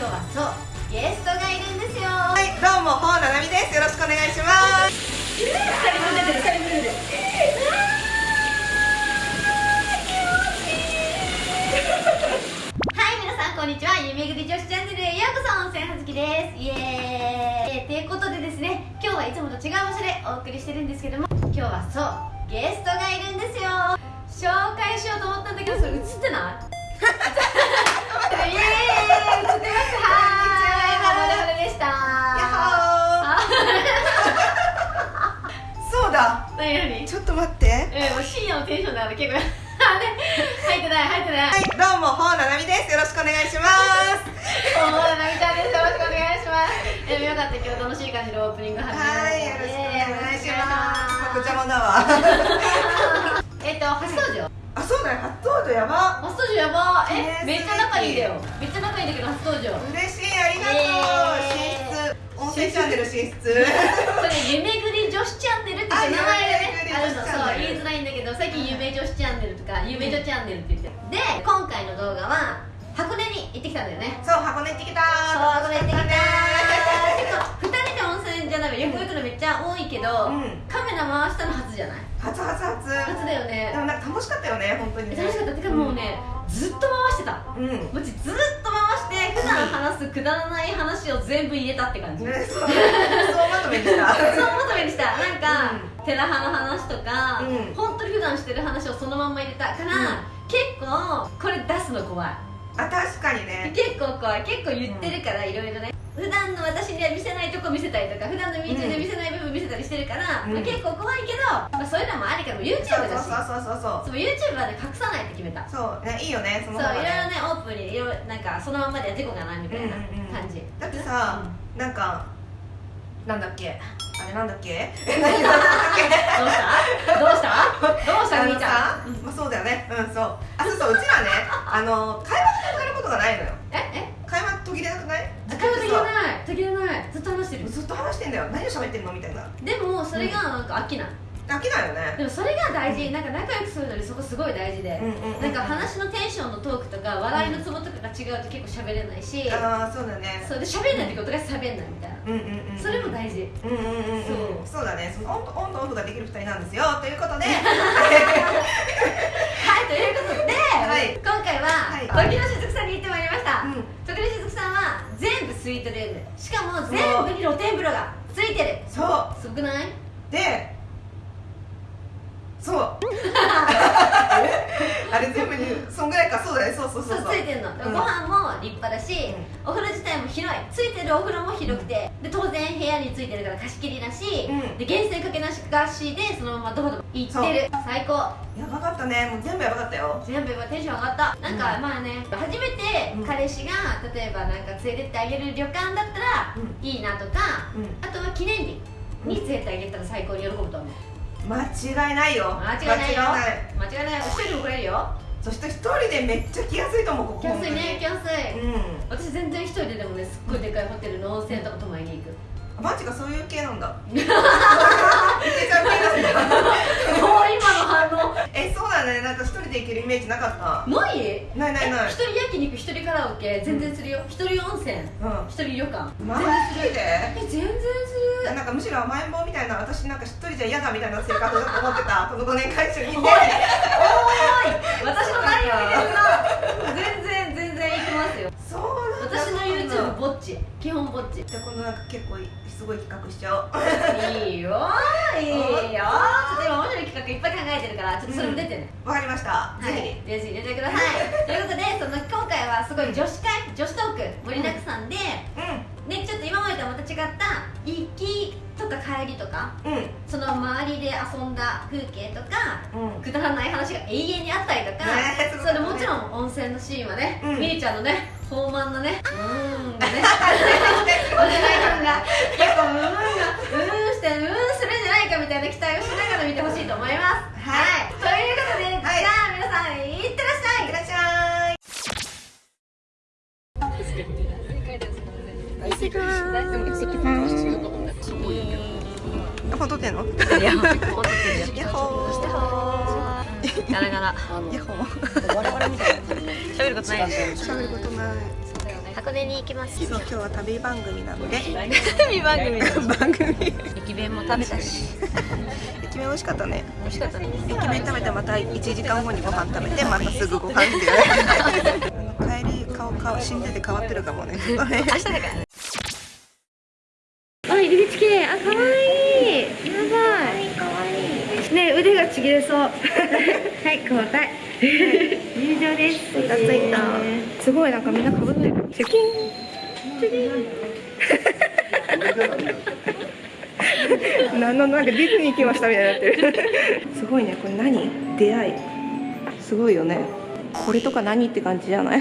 今日はそうゲストがいるんですよ。ははい、どうも、ほうななみです。よろしくお願いします。二人分出てる二人分出てるはい皆さんこんにちは。夢ぐり女子チャンネルへようこそ温泉はずきです。イエーイ。ということでですね今日はいつもと違う場所でお送りしてるんですけども今日はそうゲストがいるんですよ。紹介しようと思ったんだけどそれ映ってない？イエーイ映ってますはーい我々でしたやっあほー。そうだ。何？何？ちょっと待って。えー、もう深夜のテンションだから結構入ってない入ってないはい、どうも、ほうななみです。よろしくお願いします。おーなみちゃんですよろしくお願いしますえー、よかった今日楽しい感じのオープニング始めはい、よろしくお願いします。こちらもだわ。えっと初登場あ、そうだよ、初登場やば。初登場やば。え、ねめっちゃ仲いいんだよ。めっちゃ仲いいんだけど初登場。嬉しい、ありがとう。イエーイ。進出。温泉チャンネル進出。それ夢ぐり女子チャンネルって名前がねああるのそう言いづらいんだけど最近夢女子チャンネルとか夢女チャンネルって言ってるで今回の動画は箱根に行ってきたんだよね。そう、箱根行ってきた。そう箱根行ってきたね結構2人で温泉じゃないよく言うとめっちゃ多いけど、うん。カメラ回したの初じゃない？初初初。初だよでねもなんか楽しかったよね、本当にね。楽しかった。てかもうね、ずっと回してた。うん。うん。もちずっと回して普段話すくだらない話を全部入れたって感じ、ね、そう、まとめにした。そうまとめにした。なんか、テラハの話とか、うん。本当に普段してる話をそのまんま入れたから、結構これ出すの怖いあ、確かにね。結構怖い結構言ってるからいろいろね。普段の私には見せないとこ見せたりとか普段のみーちゃんで見せない部分見せたりしてるから、うん。まあ結構怖いけど、まあ、そういうのもありからも YouTube だし。そうそうそうそう。そう YouTuber で隠さないって決めた。そう。ねいいよねそそういろいろねねオープンにいろなんかそのままでは事故がないみたいなうんうんうん。感じ、だってさ、なんかなんだっけ？あれ なんだっけ？どうした？どうした？どうした？みーちゃん。まあ、そうだよね。うんそうあそうそううちらねあの会話が途切れることがないのよ。ええ？会話途切れなくない？会話できない。途切れない。ずっと話してる。ずっと話してんだよ。何を喋ってんの？みたいな。でもそれがなんか飽きない、飽きないよね。でもそれが大事。なんか仲良くするのにそこすごい大事で、うんうんうんなんか話のテンションのトークとか笑いのツボとかが違うと結構喋れないし、ああそうだね。そうで喋んないってことが喋んないみたいな、うんうんうんそれも大事。うんうんうんうんそそうだね。そのオンとオンとオフができる二人なんですよ。ということで はいということで、はい今回は、はい時のしずくさんに行ってまいりました、うん。時のしずくさんは全部スイートルームしかも全部に露天風呂がついてる。そう。すごくない？でそう。あれ全部にそんぐらいかそうだね。そうそうそうそう。ついてるの、ご飯も立派だし、お風呂自体も広い。ついてるお風呂も広くて、で屋についてるから貸し切りだし、うん。で源泉かけなしかしでそのままどこでも行ってる。最高。やばかったね。もう全部やばかったよ。全部今テンション上がった。なんか、うんまあね初めてうん。彼氏が例えばなんか連れてってあげる旅館だったらうん。いいなとか、うん。あとは記念日に連れてってあげたら最高に喜ぶと思う。間違いないよ。間違いないよ。間違いない。一人でも来れるよ。そして一人でめっちゃ来やすいと思うここ。来やすいね来やすい、うん。私全然一人ででもねマジかそういう系なんだ。もう今の反応。えそうだね。なんか一人で行けるイメージなかった。ない？ないないない。え一人焼肉一人カラオケ全然するよ。一人温泉うん。一人旅館。マジでえ全然する。なんかむしろ甘えん坊みたいな私なんか一人じゃ嫌だみたいな性格だと思ってた。この5年間一緒にいて。おーい。私の内容見てるな。全然全然行きますよ。そうぼっち。基本ぼっち。じゃあこのなんか結構すごい企画しちゃおう。いいよ。いいよ。ちょっと今面白い企画いっぱい考えてるからちょっとそれも出てね、わかりました、はい、ぜぜひ入れてください。ということでその今回はすごい女子会女子トーク盛りだくさんで、ひね、ちょっと今までとはまた違った行きとか帰りとかうんうん。その周りで遊んだ風景とかうん。くだらない話が永遠にあったりとか、ねそれでもちろん温泉のシーンはね、うん。みーちゃんのね豊満なねうー。んがね。結構うーんがうーんしてうーんするんじゃないかみたいな期待をしながら見てほしいと思います。はい。ということで、はい。じゃあ皆さんい。ってらっしゃい。いってらっしゃい本撮ってんのいや、本当にヤッホーガラガラ。ヤッホー喋ることない。喋ることない。箱根に行きます。そう今日は旅番組なので。旅番組番組。駅弁も食べたし。駅弁美味しかったね。美味しかったね。駅弁食べてまた1時間後にご飯食べてまたすぐご飯っていうあの帰り顔顔死んでて変わってるかもね。明日だからあ入り口綺麗。あ可愛いね腕がちぎれそう。はい交代。入場です着いた着いたす。ごいなんかみんな被ってる。チェキンなんのなんかディズニー行きましたみたいになってる。すごいね。これ何出会いすごいよね。これとか何って感じじゃない？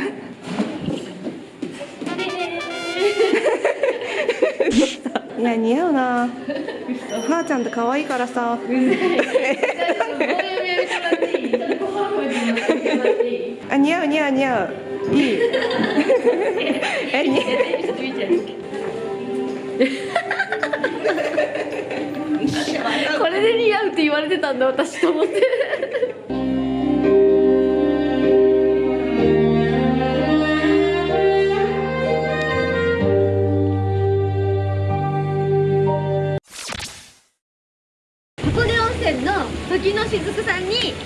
いや似合うな。はーちゃんって可愛いからさ。あ似合う似合う似合う。いい。えにこれで似合うって言われてたんだ私と思って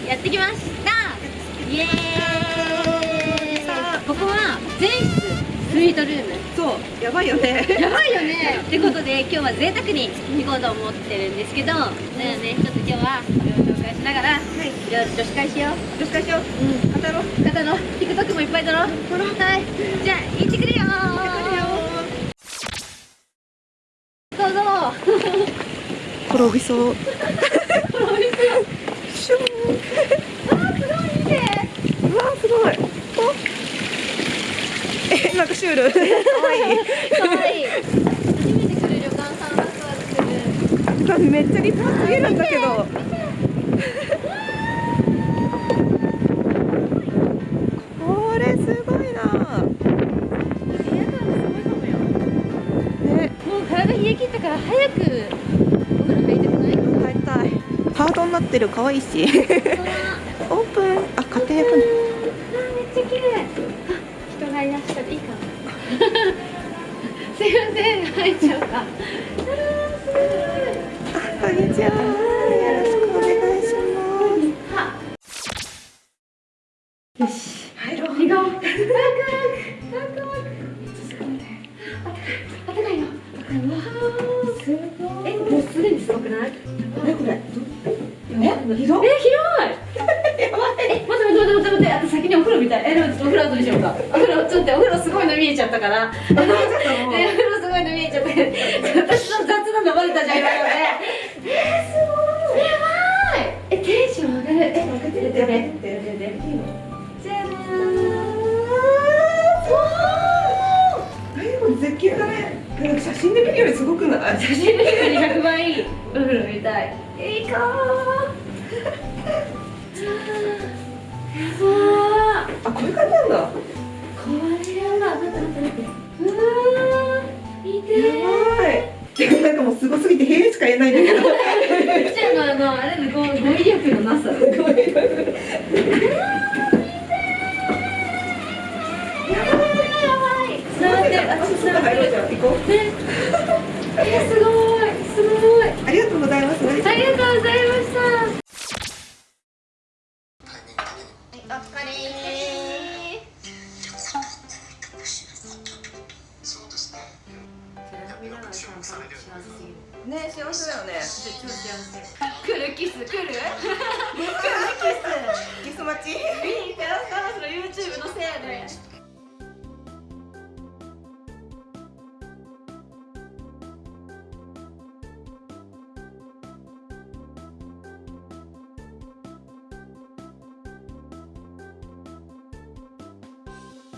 やってきました。イエーイ。ここは全室スイートルーム。そうやばいよね。やばいよね。ってことで今日は贅沢に行こうと思ってるんですけどだよね。ちょっと今日はこれを紹介しながら、い、ろいろ女子会しよう。女子会しよう。うん。語ろう。方の TikTok もいっぱい撮ろう。撮ろう。はい。じゃあ行ってくるよどうぞ転びそうシュンあーすごいねうわすごい。おえなんかシュール。かわいい。かわいい初めて来る旅館さんワクワクする。めっちゃ立派すぎるんだけど。これすごいな。ね。もう体冷え切ったから早くハートになってる。可愛いし。オープン。あ勝手に開くね。めっちゃ綺麗。あ人がいらっしゃるいいかな。すいません。入っちゃうかあこんにちは。よろしくお願いしはます。よし。入ろう。行こうワク。ワクワク。ワクあったかいの。すごいごくない？えこれ？え？広え広い！え待って待って待って待って待ってあと先にお風呂みたい。えでもちょっとお風呂後にしようか？お風呂ちょっとお風呂すごいの見えちゃったから。えお風呂すごいの見えちゃった私の雑なのバレたじゃん今のねえー、すごい。やばい！えテンション上がる。え開けてやってやって。や真で見るよりすごくない？写真で見るより100倍いいお風呂見たい。いいかあこういう感じなんだ。これやばい待って待って待ってうわー見てー。やばい。てかなんかもうすごすぎてへえしか言えないんだけど。う ちらのあのあれの語語彙力のなさお疲れ。そうですね。ね幸せだよね来るキス来る来るキス待ちキス見に行ってらっしゃいその YouTube のせいで